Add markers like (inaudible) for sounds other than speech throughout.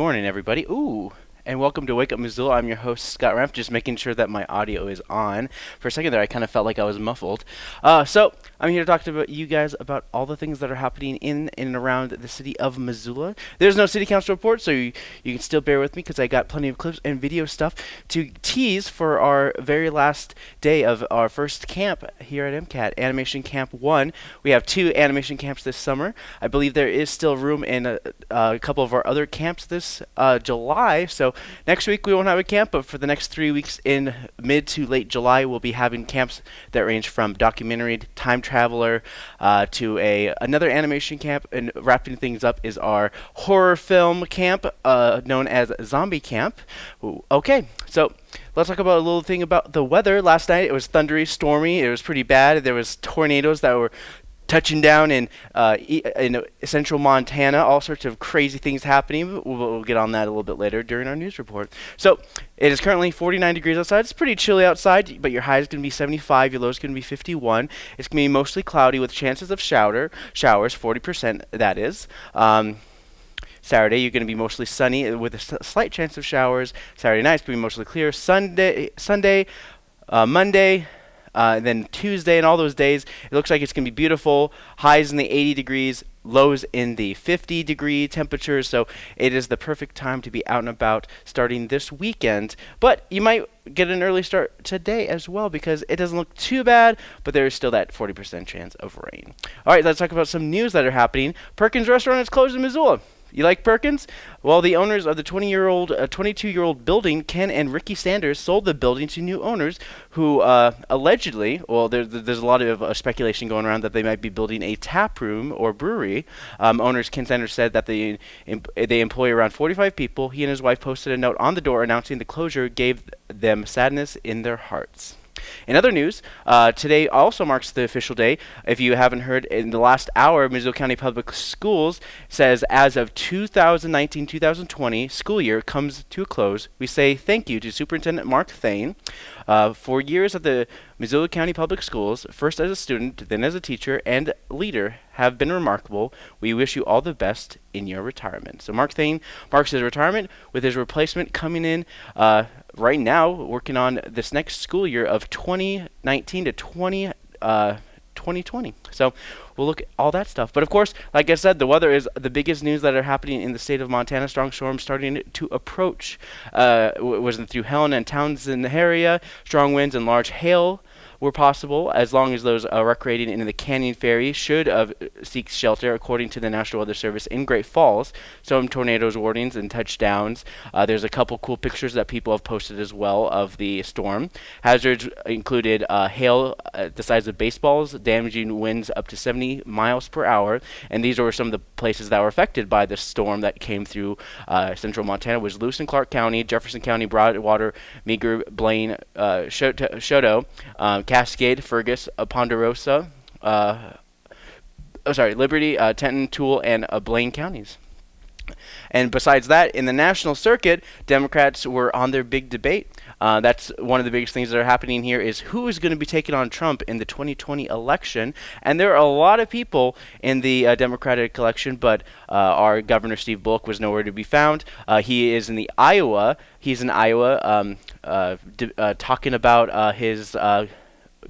Morning, everybody. Ooh, and welcome to Wake Up Missoula. I'm your host, Scott Ramp, just making sure that my audio is on. For a second there, I kind of felt like I was muffled. Uh, so, I'm here to talk to you guys about all the things that are happening in and around the city of Missoula. There's no city council report, so you, you can still bear with me because I got plenty of clips and video stuff to tease for our very last day of our first camp here at MCAT, Animation Camp 1. We have two animation camps this summer. I believe there is still room in a, a couple of our other camps this uh, July, so next week we won't have a camp, but for the next three weeks in mid to late July, we'll be having camps that range from documentary, time traveler, uh, to a another animation camp. And wrapping things up is our horror film camp, uh, known as Zombie Camp. Okay, so let's talk about a little thing about the weather. Last night it was thundery, stormy. It was pretty bad. There was tornadoes that were touching down in uh, in central Montana. All sorts of crazy things happening. We'll, we'll, get on that a little bit later during our news report. So it is currently 49 degrees outside. It's pretty chilly outside, but your high is going to be 75. Your low is going to be 51. It's going to be mostly cloudy with chances of shower showers, 40% that is. Um, Saturday, you're going to be mostly sunny with a slight chance of showers. Saturday night, it's going to be mostly clear. Sunday, Sunday, uh, Monday, uh, then Tuesday and all those days, it looks like it's going to be beautiful. Highs in the 80 degrees, lows in the 50 degree temperatures. So it is the perfect time to be out and about starting this weekend. But you might get an early start today as well because it doesn't look too bad, but there is still that 40% chance of rain. All right, let's talk about some news that are happening. Perkins Restaurant is closed in Missoula. You like Perkins? Well, the owners of the 20-year-old, uh, 22-year-old building, Ken and Ricky Sanders, sold the building to new owners who uh, allegedly, well, there, there's a lot of uh, speculation going around that they might be building a tap room or brewery. Um, owners Ken Sanders said that they em they employ around 45 people. He and his wife posted a note on the door announcing the closure gave them sadness in their hearts. In other news, uh, today also marks the official day. If you haven't heard, in the last hour, Missoula County Public Schools says as of 2019-2020 school year comes to a close, we say thank you to Superintendent Mark Thane. Uh, for years at the Missoula County Public Schools, first as a student, then as a teacher and leader, have been remarkable. We wish you all the best in your retirement. So Mark Thane marks his retirement with his replacement coming in uh, right now, working on this next school year of 2019 to 20. Uh, 2020. So we'll look at all that stuff. But of course, like I said, the weather is the biggest news that are happening in the state of Montana. Strong storms starting to approach. Uh, was through Helena and Townsend area. Strong winds and large hail were possible as long as those uh, recreating in the Canyon Ferry should uh, seek shelter according to the National Weather Service in Great Falls. Some tornadoes warnings and touchdowns. Uh, there's a couple cool pictures that people have posted as well of the storm. Hazards included uh, hail the size of baseballs, damaging winds up to 70 miles per hour, and these were some of the places that were affected by the storm that came through central Montana was Lewis and Clark County, Jefferson County, Broadwater, Meagher, Blaine, uh, Choteau, um, Cascade, Fergus, Ponderosa, uh, oh sorry, Liberty, uh, Denton, Toole, and uh, Blaine counties. And besides that, in the national circuit, Democrats were on their big debate. Uh, that's one of the biggest things that are happening here is who is going to be taking on Trump in the 2020 election. And there are a lot of people in the uh, Democratic election, but uh, our Governor Steve Bullock was nowhere to be found. Uh, he is in the Iowa. He's in Iowa um, uh, uh, talking about his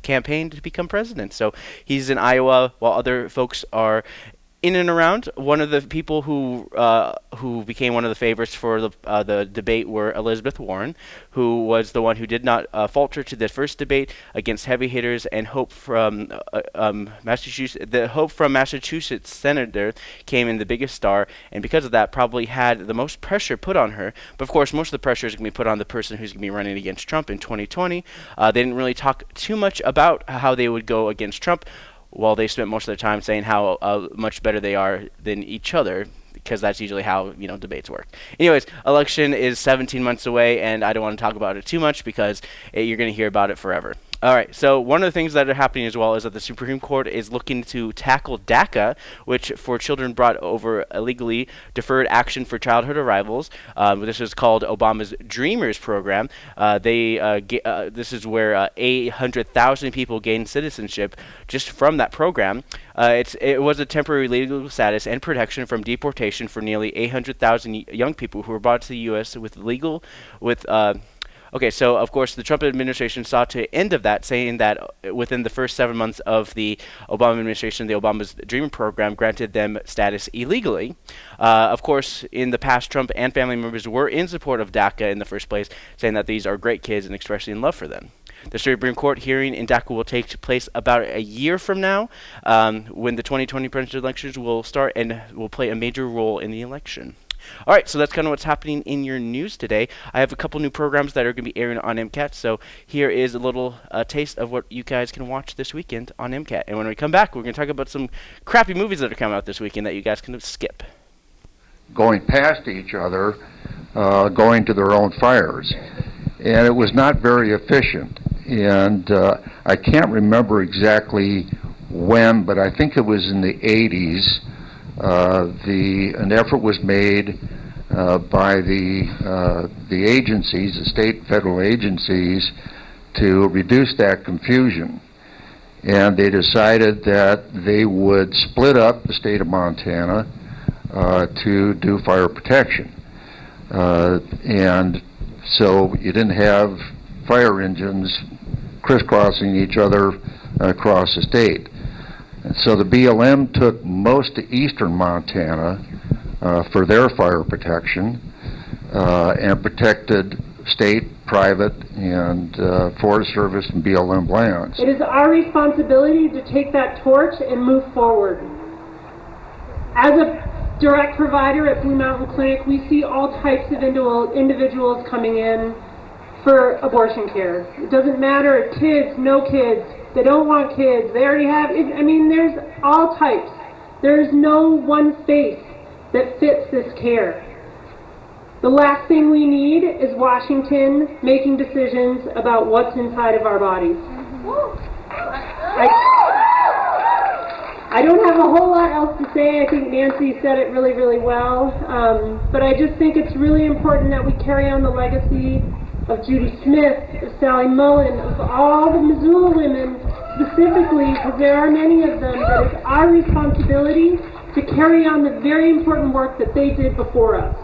campaign to become president. So he's in Iowa while other folks are in and around. One of the people who uh, who became one of the favorites for the uh, the debate were Elizabeth Warren, who was the one who did not uh, falter to the first debate against heavy hitters and hope from uh, um, Massachusetts. The hope from Massachusetts senator came in the biggest star, and because of that, probably had the most pressure put on her. But of course, most of the pressure is going to be put on the person who's going to be running against Trump in 2020. Uh, they didn't really talk too much about how they would go against Trump while they spent most of their time saying how uh, much better they are than each other because that's usually how you know debates work. Anyways, election is 17 months away, and I don't want to talk about it too much because it, you're going to hear about it forever. All right. So one of the things that are happening as well is that the Supreme Court is looking to tackle DACA, which for children brought over illegally, deferred action for childhood arrivals. Um, this is called Obama's Dreamers program. Uh, they uh, uh, this is where uh, 800,000 people gained citizenship just from that program. Uh, it's it was a temporary legal status and protection from deportation for nearly 800,000 young people who were brought to the U.S. with legal with. Okay, so of course the Trump administration sought to end of that, saying that uh, within the first seven months of the Obama administration, the Obama's Dream program granted them status illegally. Uh, of course, in the past, Trump and family members were in support of DACA in the first place, saying that these are great kids and expressing love for them. The Supreme Court hearing in DACA will take place about a year from now, um, when the 2020 presidential elections will start and will play a major role in the election. All right, so that's kind of what's happening in your news today. I have a couple new programs that are going to be airing on MCAT, so here is a little uh, taste of what you guys can watch this weekend on MCAT. And when we come back, we're going to talk about some crappy movies that are coming out this weekend that you guys can skip. going past each other, uh, going to their own fires. And it was not very efficient. And uh, I can't remember exactly when, but I think it was in the 80s. Uh, the an effort was made uh, by the uh, the agencies, the state federal agencies, to reduce that confusion. And they decided that they would split up the state of Montana uh, to do fire protection. Uh, and so you didn't have fire engines crisscrossing each other across the state. And so the BLM took most of eastern Montana uh, for their fire protection uh, and protected state, private, and uh, Forest Service and BLM lands. It is our responsibility to take that torch and move forward. As a direct provider at Blue Mountain Clinic, we see all types of individuals coming in for abortion care. It doesn't matter, kids, no kids, they don't want kids, they already have, I mean, there's all types. There's no one face that fits this care. The last thing we need is Washington making decisions about what's inside of our bodies. I, I don't have a whole lot else to say. I think Nancy said it really, really well. Um, but I just think it's really important that we carry on the legacy of Judy Smith, of Sally Mullen, of all the Missoula women specifically, because there are many of them, that it's our responsibility to carry on the very important work that they did before us.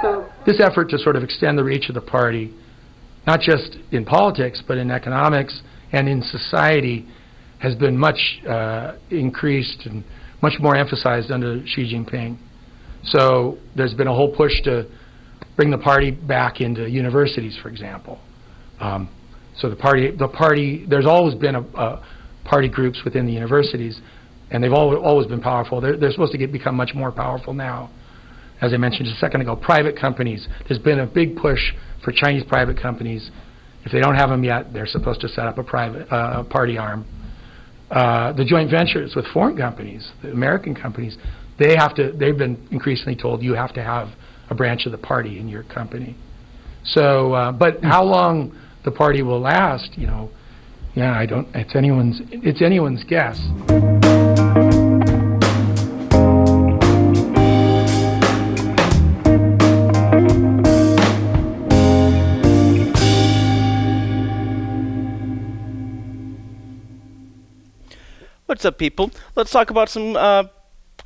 So. this effort to sort of extend the reach of the party, not just in politics, but in economics and in society, has been much uh, increased and much more emphasized under Xi Jinping. So there's been a whole push to bring the party back into universities, for example. Um, so the party, the party, there's always been a, a party groups within the universities, and they've al- always been powerful. They're, they're supposed to get become much more powerful now as I mentioned just a second ago, private companies. There's been a big push for Chinese private companies. If they don't have them yet, they're supposed to set up a private uh, party arm. Uh, the joint ventures with foreign companies, the American companies, they have to. They've been increasingly told you have to have a branch of the party in your company. So, uh, but how long the party will last, you know, yeah, I don't. It's anyone's. It's anyone's guess. What's up, people? Let's talk about some uh,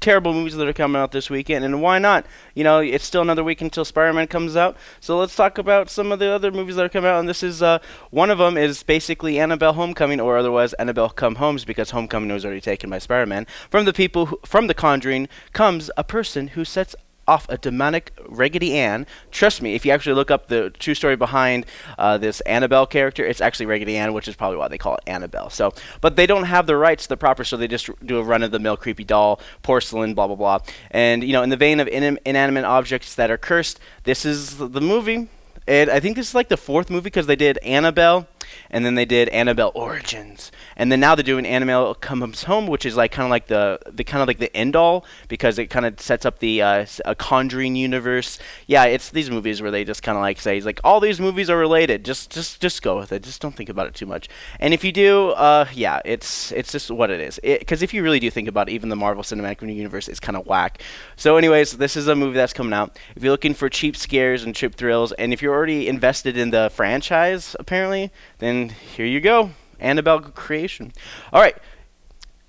terrible movies that are coming out this weekend, and why not? You know, it's still another week until Spider-Man comes out, so let's talk about some of the other movies that are coming out. And this is uh, one of them is basically Annabelle Homecoming, or otherwise Annabelle Come Homes, because Homecoming was already taken by Spider-Man. From the people who, from The Conjuring comes a person who sets off a demonic Raggedy Ann. Trust me, if you actually look up the true story behind uh, this Annabelle character, it's actually Raggedy Ann, which is probably why they call it Annabelle. So, but they don't have the rights to the proper, so they just do a run-of-the-mill creepy doll, porcelain, blah blah blah. And you know, in the vein of inim- inanimate objects that are cursed, this is the movie. And I think this is like the fourth movie because they did Annabelle, and then they did Annabelle Origins, and then now they're doing Annabelle Comes Home, which is like kind of like the the kind of like the end all because it kind of sets up the uh, a Conjuring universe. Yeah, it's these movies where they just kind of like say, "Like all these movies are related. Just just just go with it. Just don't think about it too much." And if you do, uh, yeah, it's it's just what it is. Because if you really do think about it, even the Marvel Cinematic Universe is kind of whack. So, anyways, this is a movie that's coming out. If you're looking for cheap scares and cheap thrills, and if you're already invested in the franchise, apparently, then here you go, Annabelle creation. All right,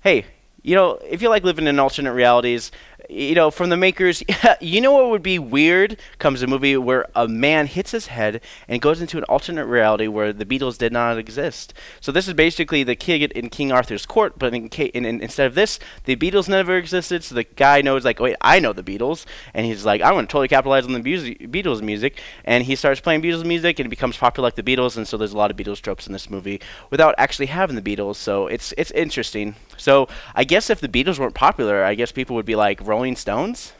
hey, you know, if you like living in alternate realities, you know, from the makers, (laughs) you know what would be weird comes a movie where a man hits his head and goes into an alternate reality where the Beatles did not exist. So this is basically the kid in King Arthur's court, but in, in, in, instead of this, the Beatles never existed. So the guy knows like, wait, I know the Beatles, and he's like, I want to totally capitalize on the Beatles music, and he starts playing Beatles music and it becomes popular like the Beatles, and so there's a lot of Beatles tropes in this movie without actually having the Beatles. So it's it's interesting. So I guess if the Beatles weren't popular, I guess people would be like Rolling Stones,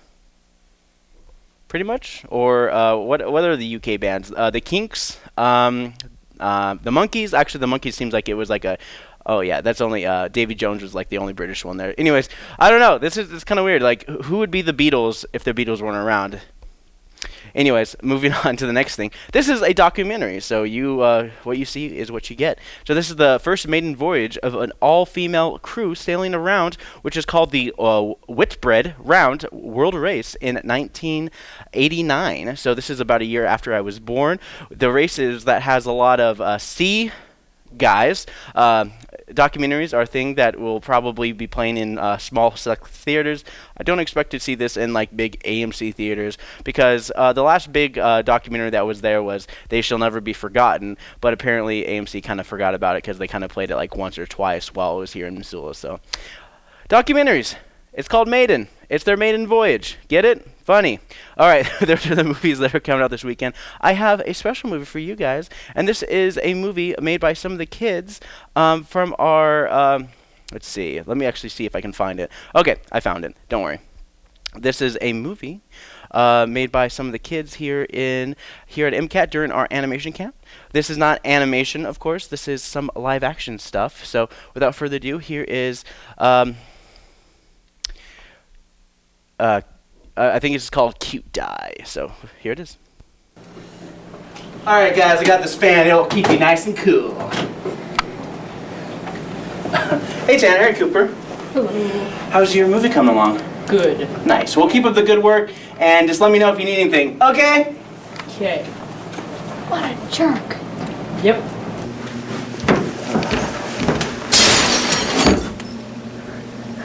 pretty much, or uh, what? What are the UK bands? Uh, the Kinks, um, uh, the Monkees. Actually, the Monkees seems like it was like a. Oh yeah, that's only uh, Davy Jones was like the only British one there. Anyways, I don't know. This is it's kind of weird. Like, who would be the Beatles if the Beatles weren't around? Anyways, (laughs) moving (laughs) on to the next thing. This is a documentary, so you uh, what you see is what you get. So this is the first maiden voyage of an all-female crew sailing around, which is called the uh, Whitbread Round World Race in 1989. So this is about a year after I was born. The race is that has a lot of uh, sea guys. Uh, documentaries are a thing that will probably be playing in uh, small theaters. I don't expect to see this in like big AMC theaters because uh, the last big uh, documentary that was there was They Shall Never Be Forgotten, but apparently AMC kind of forgot about it because they kind of played it like once or twice while it was here in Missoula. So, documentaries. It's called Maiden. It's their maiden voyage. Get it? Funny. All right, (laughs) those are the movies that are coming out this weekend. I have a special movie for you guys, and this is a movie made by some of the kids um, from our. Um, let's see. Let me actually see if I can find it. Okay, I found it. Don't worry. This is a movie uh, made by some of the kids here in here at MCAT during our animation camp. This is not animation, of course. This is some live action stuff. So, without further ado, here is. Um, uh, Uh, I think it's called Cute Die. So here it is. All right, guys, I got this fan. It'll keep you nice and cool. (laughs) hey, Tanner. Hey, Cooper. Hello. How's your movie coming along? Good. Nice. Well, keep up the good work, and just let me know if you need anything. Okay? Okay. What a jerk. Yep.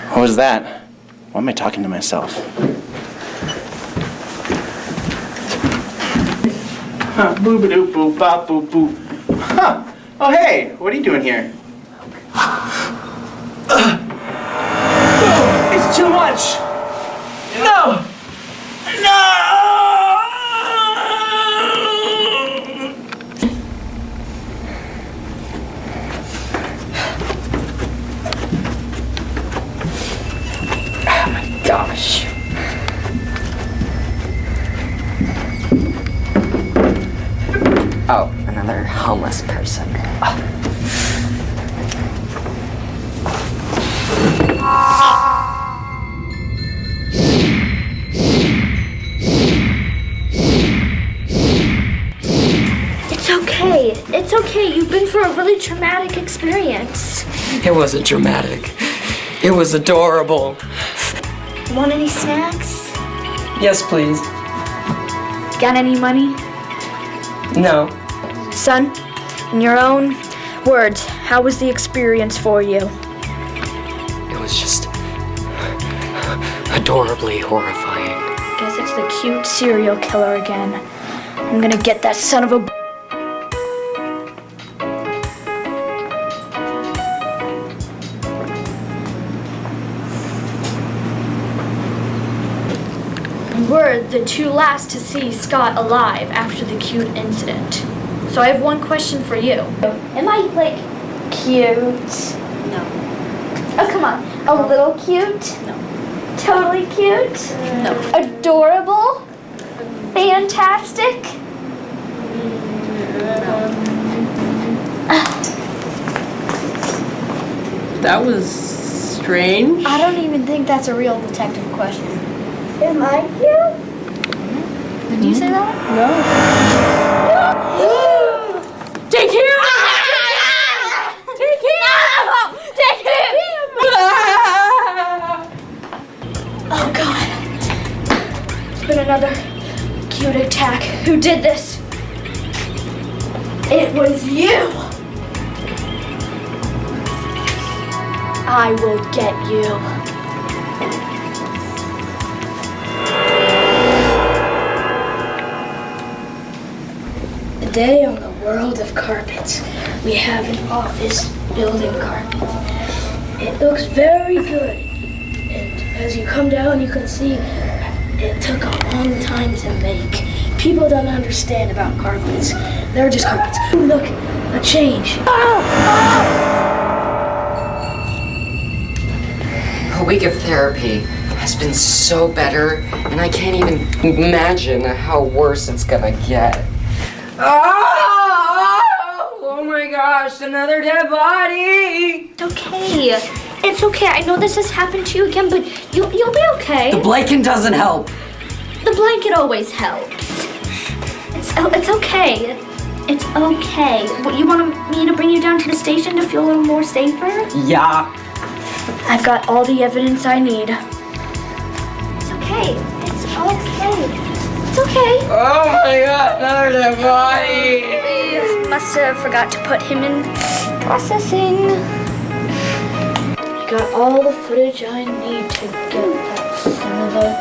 What was that? Why am I talking to myself? (laughs) Huh, boop doop boop bop boop boop. Huh. Oh hey, what are you doing here? (sighs) it's too much. No. No. (sighs) Oh my Gosh. Oh, another homeless person. It's okay. It's okay. You've been through a really traumatic experience. It wasn't dramatic. It was adorable. Want any snacks? Yes, please. Got any money? No. Son, in your own words, how was the experience for you? It was just adorably horrifying. Guess it's the cute serial killer again. I'm gonna get that son of a. We're the two last to see Scott alive after the cute incident. So I have one question for you. Am I like cute? No. Oh come on, a little cute? No. Totally cute? No. Adorable? Fantastic? No. That was strange. I don't even think that's a real detective question. Am I cute? Did you say that? Take him! Take him! Take him! Oh god. It's been another cute attack. Who did this? It was you! I will get you. The world of carpets, we have an office building carpet. It looks very good. And as you come down, you can see it took a long time to make. People don't understand about carpets. They're just carpets. Ooh, look, a change. A week of therapy has been so better, and I can't even imagine how worse it's gonna get. My gosh, another dead body! It's okay. It's okay. I know this has happened to you again, but you, you'll be okay. The blanket doesn't help. The blanket always helps. It's oh, it's okay. It's okay. What you want me to bring you down to the station to feel a little more safer? Yeah. I've got all the evidence I need. It's okay. It's okay. It's okay. Oh my god, another dead body! I must have forgot to put him in processing. I got all the footage I need to get that son of a.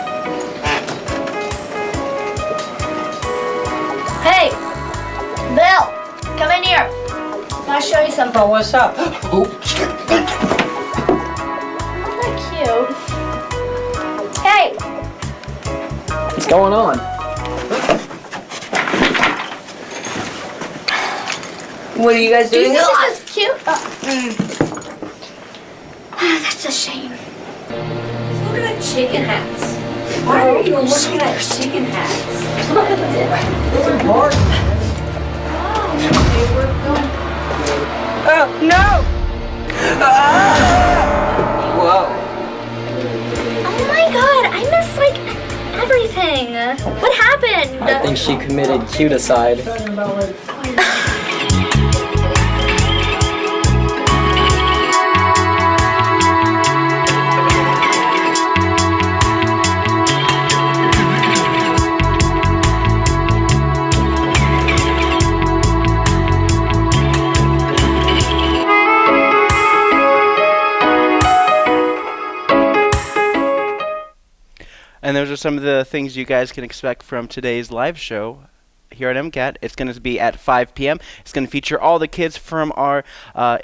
Hey, Bill, come in here. I want to show you something. Oh, what's up? (gasps) Oh, Isn't that cute? Hey, what's going on? What are you guys do you doing? think this is cute? Uh, that's a shame. Look at the chicken hats. Why are you looking at chicken hats? Oh, no! Ah! Whoa. Oh my god, I missed like everything. What happened? I think she committed cuticide. And those are some of the things you guys can expect from today's live show here at MCAT. It's going to be at 5 p.m. It's going to feature all the kids from our uh,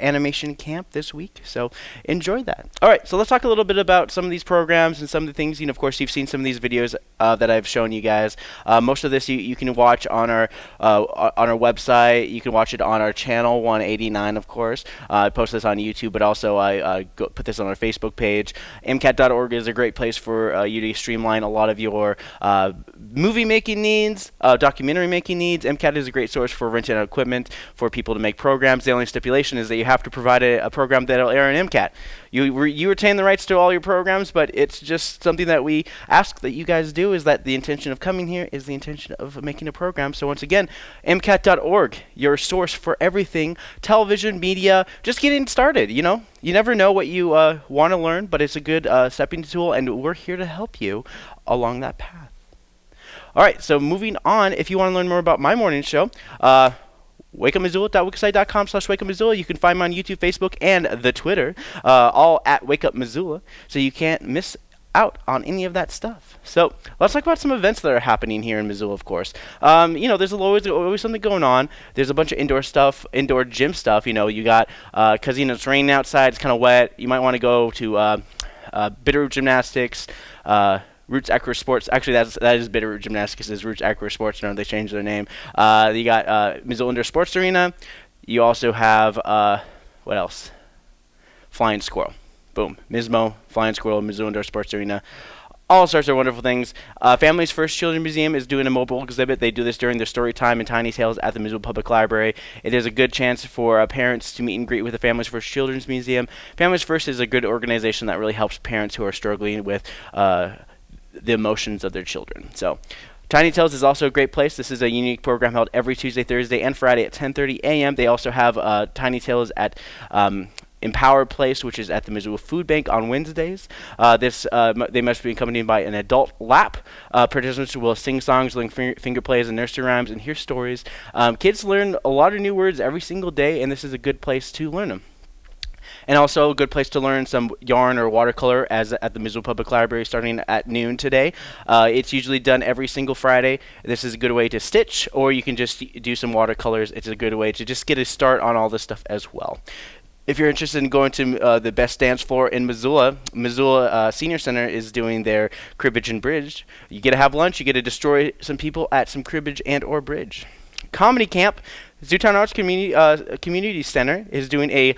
animation camp this week. So enjoy that. All right, so let's talk a little bit about some of these programs and some of the things. You know, of course, you've seen some of these videos uh, that I've shown you guys. Uh, most of this you, you can watch on our uh, on our website. You can watch it on our channel 189, of course. Uh, I post this on YouTube, but also I uh, put this on our Facebook page. MCAT.org is a great place for you to streamline a lot of your movie making needs, documentary making needs. MCAT is a great source for renting out equipment for people to make programs. The only stipulation is that you have to provide a, a program that'll air in MCAT. You re- you retain the rights to all your programs, but it's just something that we ask that you guys do. Is that the intention of coming here? Is the intention of making a program? So once again, MCAT.org, your source for everything television, media, just getting started. You know, you never know what you uh, want to learn, but it's a good uh, stepping tool, and we're here to help you along that path. All right, so moving on, if you want to learn more about my morning show, uh, wakeupmissoula.wixsite.com slash wakeupmissoula. You can find me on YouTube, Facebook, and the Twitter, uh, all at wakeupmissoula, so you can't miss out on any of that stuff. So let's talk about some events that are happening here in Missoula, of course. Um, you know, there's always always something going on. There's a bunch of indoor stuff, indoor gym stuff. You know, you got because you know it's raining outside, it's kind of wet. You might want to go to uh, uh, Bitterroot Gymnastics. Uh, Roots Acro Sports. Actually, that's that is Bitterroot Gymnastics. Is Roots Acro Sports? No, they changed their name. Uh, you got uh, Missoula Indoor Sports Arena. You also have uh, what else? Flying Squirrel. Boom. Mismo, Flying Squirrel, Missoula Indoor Sports Arena. all sorts of wonderful things. Uh, Families First Children Museum is doing a mobile exhibit. They do this during their story time and tiny tales at the Missoula Public Library. It is a good chance for uh, parents to meet and greet with the Families First Children's Museum. Families First is a good organization that really helps parents who are struggling with uh, the emotions of their children. So. Tiny Tales is also a great place. This is a unique program held every Tuesday, Thursday, and Friday at 10:30 a.m. They also have uh, Tiny Tales at um, Empower Place, which is at the Missoula Food Bank on Wednesdays. Uh, this uh, they must be accompanied by an adult lap. Uh, participants will sing songs, learn finger, finger plays and nursery rhymes, and hear stories. Um, kids learn a lot of new words every single day, and this is a good place to learn them. And also a good place to learn some yarn or watercolor as at the Missoula Public Library starting at noon today. Uh, it's usually done every single Friday. This is a good way to stitch, or you can just do some watercolors. It's a good way to just get a start on all this stuff as well. If you're interested in going to uh, the best dance floor in Missoula, Missoula uh, Senior Center is doing their cribbage and bridge. You get to have lunch. You get to destroy some people at some cribbage and or bridge. Comedy Camp, Zootown Arts Community uh, Community Center is doing a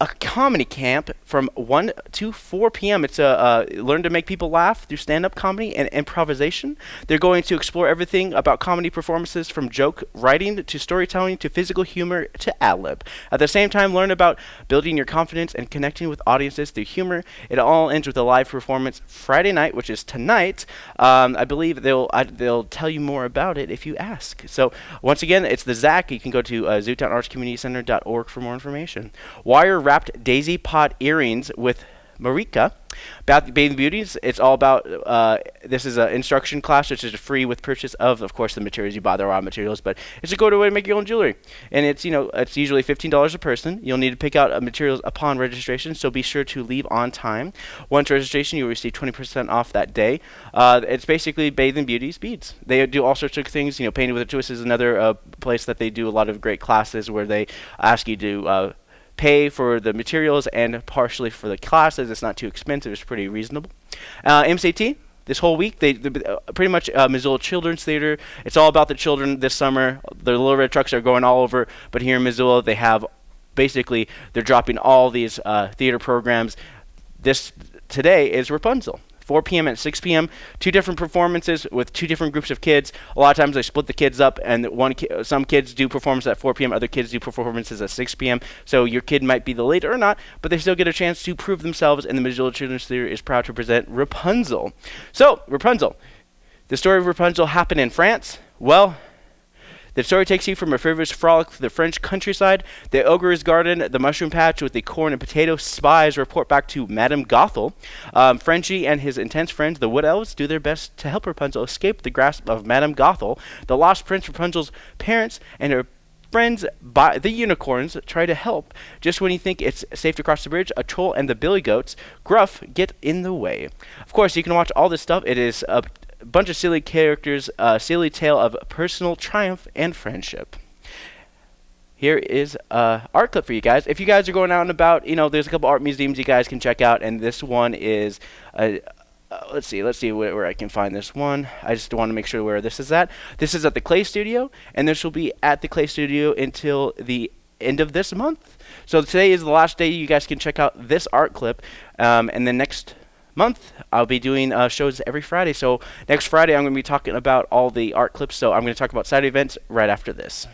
a comedy camp from 1 to 4 p.m. It's a uh, learn to make people laugh through stand-up comedy and improvisation. They're going to explore everything about comedy performances from joke writing to storytelling to physical humor to ad-lib. At the same time, learn about building your confidence and connecting with audiences through humor. It all ends with a live performance Friday night, which is tonight. Um, I believe they'll I, they'll tell you more about it if you ask. So once again, it's the ZAC. You can go to uh, zootownartscommunitycenter.org for more information. Wire wrapped daisy pot earrings with Marika. Bath Bathing Beauties, it's all about, uh, this is an instruction class, which is free with purchase of, of course, the materials you buy, the raw materials, but it's a go to way to make your own jewelry. And it's, you know, it's usually $15 a person. You'll need to pick out uh, materials upon registration, so be sure to leave on time. Once registration, you'll receive 20% off that day. Uh, it's basically Bathing Beauties beads. They do all sorts of things. You know, Painted with a Twist is another uh, place that they do a lot of great classes where they ask you to uh, pay for the materials and partially for the classes. It's not too expensive. It's pretty reasonable. Uh, MCT. This whole week, they, they uh, pretty much uh, Missoula Children's Theater. It's all about the children this summer. The Little Red Trucks are going all over, but here in Missoula, they have basically they're dropping all these uh, theater programs. This today is Rapunzel. 4 p.m. and 6 p.m. Two different performances with two different groups of kids. A lot of times they split the kids up, and one ki- some kids do performances at 4 p.m. Other kids do performances at 6 p.m. So your kid might be the later or not, but they still get a chance to prove themselves. And the Missoula Children's Theater is proud to present Rapunzel. So Rapunzel, the story of Rapunzel happened in France. Well, the story takes you from a frivolous frolic through the French countryside, the ogre's garden, the mushroom patch with the corn and potato spies report back to Madame Gothel. Um, Frenchie and his intense friends, the Wood Elves, do their best to help Rapunzel escape the grasp of Madame Gothel. The lost prince Rapunzel's parents and her friends by the unicorns try to help. Just when you think it's safe to cross the bridge, a troll and the billy goats, Gruff, get in the way. Of course, you can watch all this stuff. It is a bunch of silly characters, a silly tale of personal triumph and friendship. Here is a art clip for you guys. If you guys are going out and about, you know, there's a couple art museums you guys can check out, and this one is a uh, let's see, let's see where, where I can find this one. I just want to make sure where this is at. This is at the Clay Studio, and this will be at the Clay Studio until the end of this month. So today is the last day you guys can check out this art clip, um, and the next month I'll be doing uh, shows every Friday. So next Friday I'm going to be talking about all the art clips. So I'm going to talk about Saturday events right after this.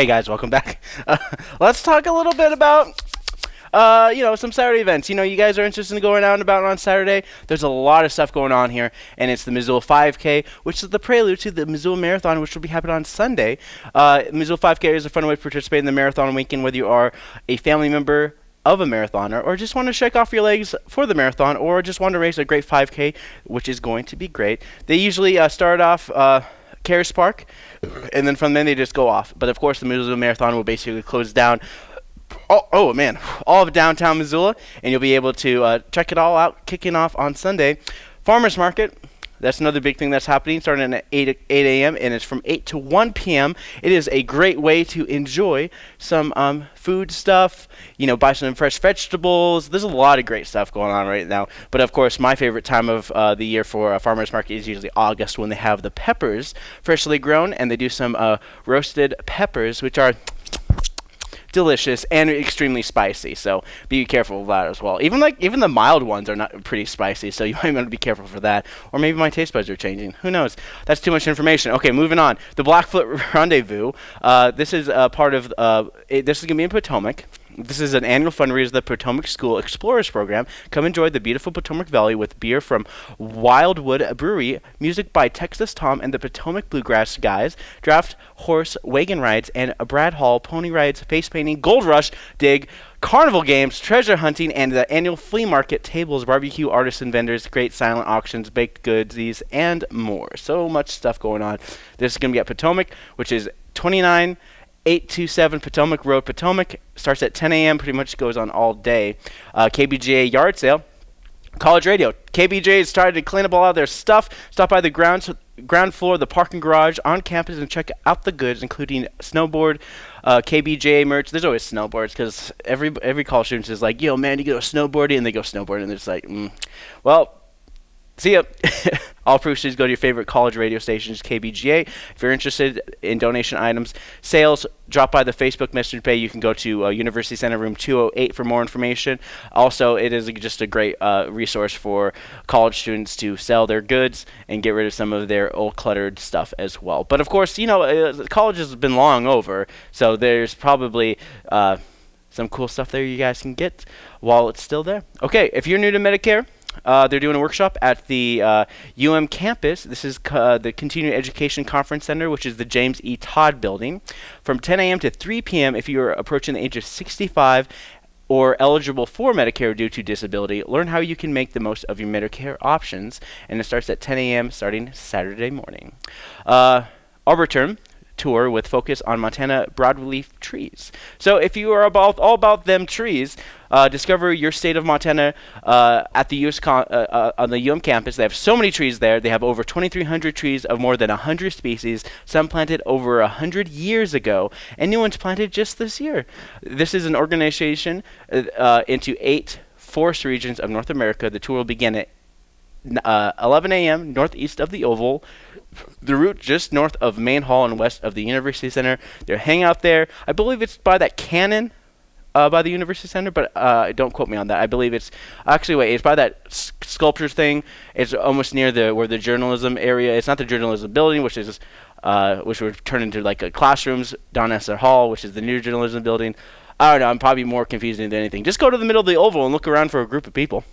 Hey guys, welcome back. (laughs) Uh, let's talk a little bit about uh, you know, some Saturday events. You know, you guys are interested in going out and about on Saturday. There's a lot of stuff going on here, and it's the Missoula 5K, which is the prelude to the Missoula Marathon, which will be happening on Sunday. Uh, Missoula 5K is a fun way to participate in the marathon weekend, whether you are a family member of a marathoner or just want to shake off your legs for the marathon or just want to race a great 5K, which is going to be great. They usually uh, start off. Caras Park, and then from then they just go off. But of course, the Missoula Marathon will basically close down oh, oh man, all of downtown Missoula, and you'll be able to uh, check it all out kicking off on Sunday. Farmers Market, that's another big thing that's happening starting at 8, 8 a.m. and it's from 8 to 1 p.m. It is a great way to enjoy some um, food stuff, you know, buy some fresh vegetables. There's a lot of great stuff going on right now. But of course, my favorite time of uh, the year for a farmer's market is usually August when they have the peppers freshly grown and they do some uh, roasted peppers, which are delicious and extremely spicy. So be careful of that as well. Even like even the mild ones are not pretty spicy, so (laughs) you might want to be careful for that. Or maybe my taste buds are changing. Who knows? That's too much information. Okay, moving on. The Blackfoot (laughs) Rendezvous. Uh, this is a part of. Uh, it, this is gonna be in Potomac. This is an annual fundraiser of the Potomac School Explorers Program. Come enjoy the beautiful Potomac Valley with beer from Wildwood Brewery, music by Texas Tom and the Potomac Bluegrass Guys, draft horse wagon rides, and Brad Hall pony rides, face painting, gold rush, dig, carnival games, treasure hunting, and the annual flea market, tables, barbecue, artisan vendors, great silent auctions, baked goods, these, and more. So much stuff going on. This is going to be at Potomac, which is 29- 827 Potomac Road, Potomac. Starts at 10 a.m., pretty much goes on all day. Uh, yard sale. College Radio. KBJ has started to clean up all of their stuff. Stop by the ground, ground floor the parking garage on campus and check out the goods, including snowboard, uh, KBJ merch. There's always snowboards because every every college student is like, yo, man, you go snowboarding, and they go snowboarding, and it's like, mm. well, See ya. (laughs) All proceeds go to your favorite college radio stations, KBGA. If you're interested in donation items, sales, drop by the Facebook message page. You can go to uh, University Center Room 208 for more information. Also, it is just a great uh, resource for college students to sell their goods and get rid of some of their old cluttered stuff as well. But of course, you know, uh, college has been long over, so there's probably uh, some cool stuff there you guys can get while it's still there. Okay, if you're new to Medicare, uh, they're doing a workshop at the uh, UM campus. This is uh, the Continuing Education Conference Center, which is the James E. Todd building, from 10 a.m. to 3 p.m. if you are approaching the age of 65 or eligible for Medicare due to disability. Learn how you can make the most of your Medicare options, and it starts at 10 a.m. starting Saturday morning. Uh, Arboretum tour with focus on Montana broadleaf trees. So if you are about all about them trees, uh, discover your state of Montana uh, at the US uh, uh on the UM campus. They have so many trees there. They have over 2,300 trees of more than 100 species, some planted over 100 years ago, and new ones planted just this year. This is an organization uh, uh, into eight forest regions of North America. The tour will begin at 11 a.m. northeast of the Oval the route just north of Main Hall and west of the University Center. They hang out there. I believe it's by that cannon uh, by the University Center, but uh, don't quote me on that. I believe it's actually wait, it's by that sculpture thing. It's almost near the where the journalism area. It's not the journalism building, which is uh, which would turn into like a classrooms Don Anderson Hall, which is the new journalism building. I don't know. I'm probably more confusing than anything. Just go to the middle of the oval and look around for a group of people.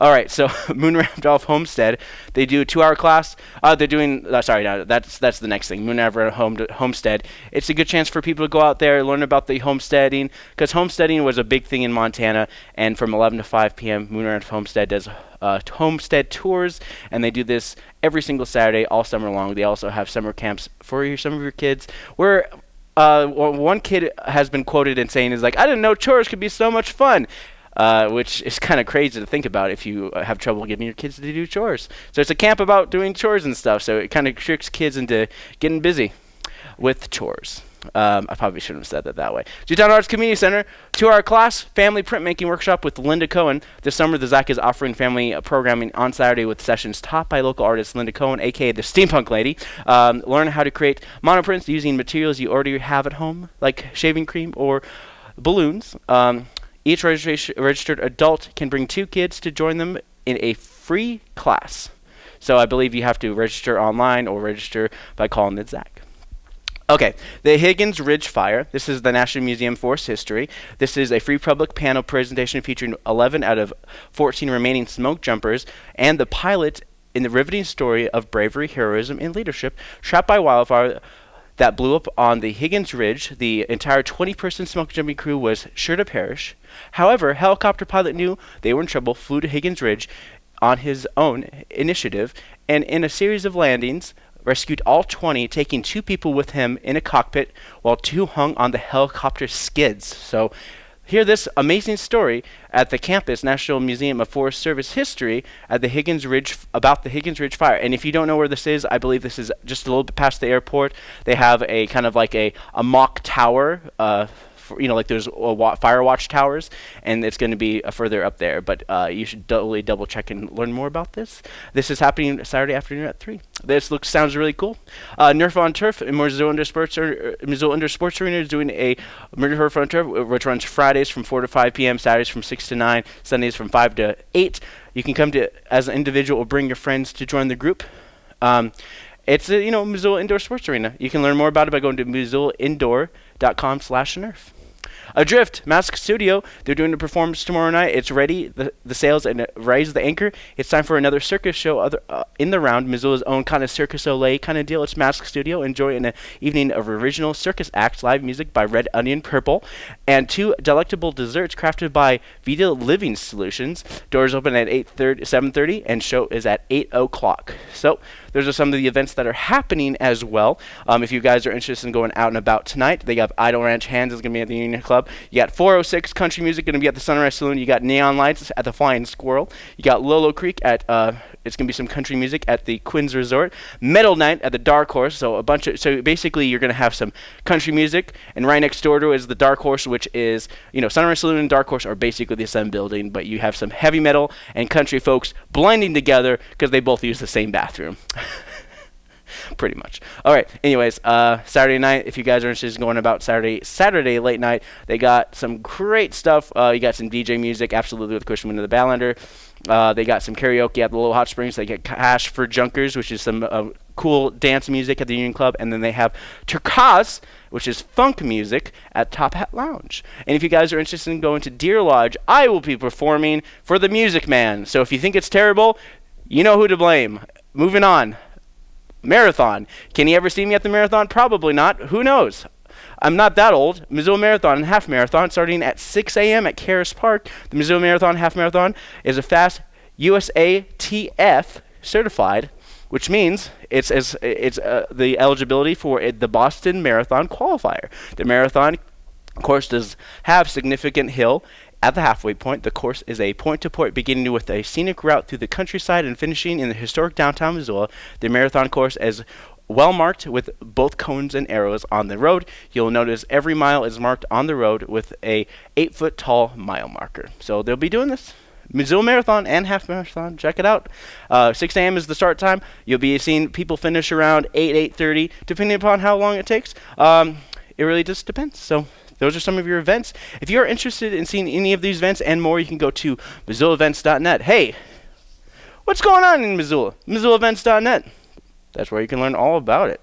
All right, so (laughs) Moon Randolph Homestead, they do a two-hour class. Uh, they're doing, uh, sorry, no, that's that's the next thing. Moon Randolph Home Homestead. It's a good chance for people to go out there learn about the homesteading because homesteading was a big thing in Montana. And from 11 to 5 p.m., Moon Randolph Homestead does uh, homestead tours, and they do this every single Saturday all summer long. They also have summer camps for your, some of your kids where. Uh, one kid has been quoted in saying is like, I didn't know chores could be so much fun uh, which is kind of crazy to think about if you uh, have trouble getting your kids to do chores. So it's a camp about doing chores and stuff. So it kind of tricks kids into getting busy with chores. Um, I probably shouldn't have said that that way. Zootown Arts Community Center, two-hour class, family printmaking workshop with Linda Cohen. This summer, the ZAC is offering family uh, programming on Saturday with sessions taught by local artist Linda Cohen, aka the Steampunk Lady. Um, learn how to create monoprints using materials you already have at home, like shaving cream or balloons. Um, each registered adult can bring two kids to join them in a free class. So I believe you have to register online or register by calling the ZAC. Okay, the Higgins Ridge Fire. This is the National Museum Forest History. This is a free public panel presentation featuring 11 out of 14 remaining smoke jumpers and the pilot in the riveting story of bravery, heroism, and leadership trapped by wildfire that blew up on the Higgins Ridge. The entire 20 person smoke jumping crew was sure to perish. However, helicopter pilot knew they were in trouble, flew to Higgins Ridge on his own initiative, and in a series of landings, rescued all 20, taking two people with him in a cockpit while two hung on the helicopter skids. So, hear this amazing story at the campus National Museum of Forest Service History at the Higgins Ridge about the Higgins Ridge fire. And if you don't know where this is, I believe this is just a little bit past the airport. They have a kind of like a, a mock tower. Uh, for, you know, like there's wa- fire watch towers, and it's going to be uh, further up there. But uh, you should totally double check and learn more about this. This is happening Saturday afternoon at three. This looks sounds really cool. Uh, Nerf on Turf in Missoula Indoor Sports, er, Missoula Indoor Sports Arena is doing a Nerf on Turf, which runs Fridays from 4 to 5 p.m., Saturdays from 6 to 9, Sundays from 5 to 8. You can come to as an individual or bring your friends to join the group. Um, it's a, you know Missoula Indoor Sports Arena. You can learn more about it by going to missoulaindoor.com slash nerf. Adrift, Mask Studio, they're doing a performance tomorrow night. It's ready, the, the sails, and raise the anchor. It's time for another circus show other, uh, in the round, Missoula's own kind of Circus Olay kind of deal. It's Mask Studio. Enjoy an evening of original circus acts, live music by Red Onion Purple, and two delectable desserts crafted by Vita Living Solutions. Doors open at 8:30, 7.30, and show is at 8 o'clock. So those are some of the events that are happening as well. Um, if you guys are interested in going out and about tonight, they got Idle Ranch Hands is going to be at the Union Club. You got 406 Country Music going to be at the Sunrise Saloon. You got Neon Lights at the Flying Squirrel. You got Lolo Creek at uh, it's going to be some country music at the Quinn's Resort. Metal Night at the Dark Horse. So a bunch of so basically you're going to have some country music, and right next door to is the Dark Horse, which is you know Sunrise Saloon and Dark Horse are basically the same building, but you have some heavy metal and country folks blending together because they both use the same bathroom. (laughs) pretty much. All right. Anyways, uh, Saturday night. If you guys are interested in going about Saturday, Saturday late night, they got some great stuff. Uh, you got some DJ music, absolutely with Christian Wind of the Badlander. Uh, they got some karaoke at the Lolo Hot Springs. They get Cash for Junkers, which is some uh, cool dance music at the Union Club, and then they have Turcos, which is funk music at Top Hat Lounge. And if you guys are interested in going to Deer Lodge, I will be performing for the Music Man. So if you think it's terrible, you know who to blame. Moving on. Marathon. Can he ever see me at the marathon? Probably not. Who knows? I'm not that old. Missoula Marathon and Half Marathon starting at 6 a.m. at Caras Park. The Missoula Marathon Half Marathon is a fast USATF certified, which means it's as it's uh, the eligibility for the Boston Marathon qualifier. The marathon of course does have significant hill at the halfway point, the course is a point to point beginning with a scenic route through the countryside and finishing in the historic downtown Missoula. The marathon course is well marked with both cones and arrows on the road. You'll notice every mile is marked on the road with a 8 foot tall mile marker. So they'll be doing this. Missoula Marathon and Half Marathon. Check it out. Uh, 6 a.m. is the start time. You'll be seeing people finish around 8, 8.30, depending upon how long it takes. Um, it really just depends. So those are some of your events. If you're interested in seeing any of these events and more, you can go to MissoulaEvents.net. Hey, what's going on in Missoula? MissoulaEvents.net. That's where you can learn all about it.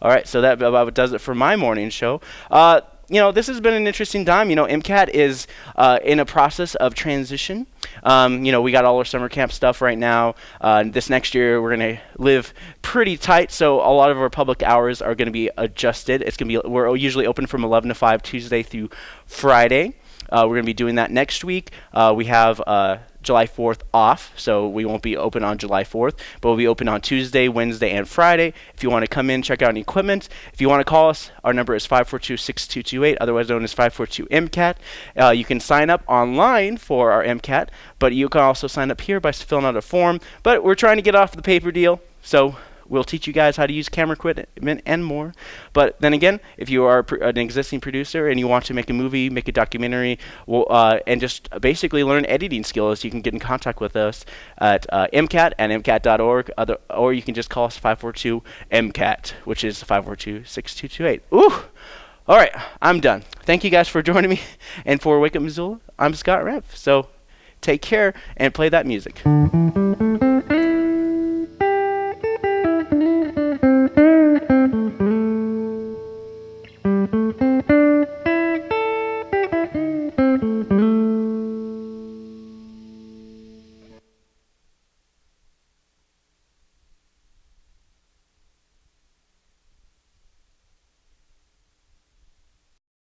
All right, so that about does it for my morning show. Uh, you know, this has been an interesting time. You know, MCAT is uh, in a process of transition. Um, you know, we got all our summer camp stuff right now. Uh, this next year, we're going to live pretty tight, so a lot of our public hours are going to be adjusted. It's going to be we're usually open from 11 to 5 Tuesday through Friday. Uh, we're going to be doing that next week. Uh, we have uh, July 4th off, so we won't be open on July 4th, but we'll be open on Tuesday, Wednesday, and Friday. If you want to come in, check out any equipment. If you want to call us, our number is 542-6228, otherwise known as 542-MCAT. Uh, you can sign up online for our MCAT, but you can also sign up here by filling out a form. But we're trying to get off the paper deal, so We'll teach you guys how to use camera equipment and more. But then again, if you are an existing producer and you want to make a movie, make a documentary, uh, and just basically learn editing skills, you can get in contact with us at uh, MCAT and MCAT.org, other, or you can just call us 542 MCAT, which is 542 6228. Ooh! All right, I'm done. Thank you guys for joining me. (laughs) And for Wake Up Missoula, I'm Scott Rev. So take care and play that music.